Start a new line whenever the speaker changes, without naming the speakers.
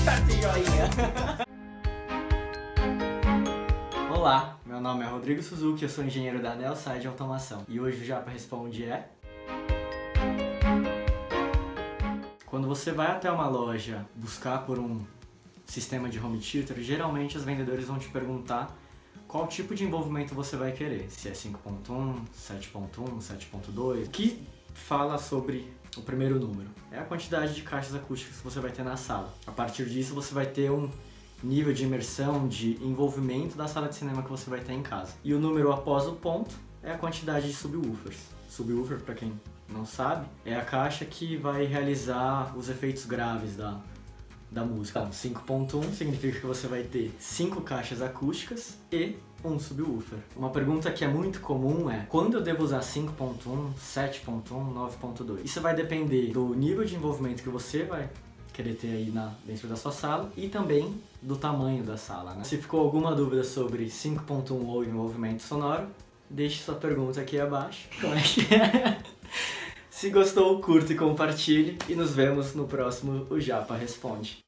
Olá, meu nome é Rodrigo Suzuki, eu sou engenheiro da Nelside Automação. E hoje o Japa Responde é... Quando você vai até uma loja buscar por um sistema de home theater, geralmente os vendedores vão te perguntar qual tipo de envolvimento você vai querer. Se é 5.1, 7.1, 7.2, que fala sobre o primeiro número. É a quantidade de caixas acústicas que você vai ter na sala. A partir disso você vai ter um nível de imersão, de envolvimento da sala de cinema que você vai ter em casa. E o número após o ponto é a quantidade de subwoofers. Subwoofer, para quem não sabe, é a caixa que vai realizar os efeitos graves da, da música. Então, 5.1 significa que você vai ter 5 caixas acústicas e um subwoofer. Uma pergunta que é muito comum é quando eu devo usar 5.1, 7.1, 9.2? Isso vai depender do nível de envolvimento que você vai querer ter aí na, dentro da sua sala e também do tamanho da sala. Né? Se ficou alguma dúvida sobre 5.1 ou envolvimento sonoro, deixe sua pergunta aqui abaixo. Como é que é? Se gostou, curta e compartilhe e nos vemos no próximo O Japa Responde.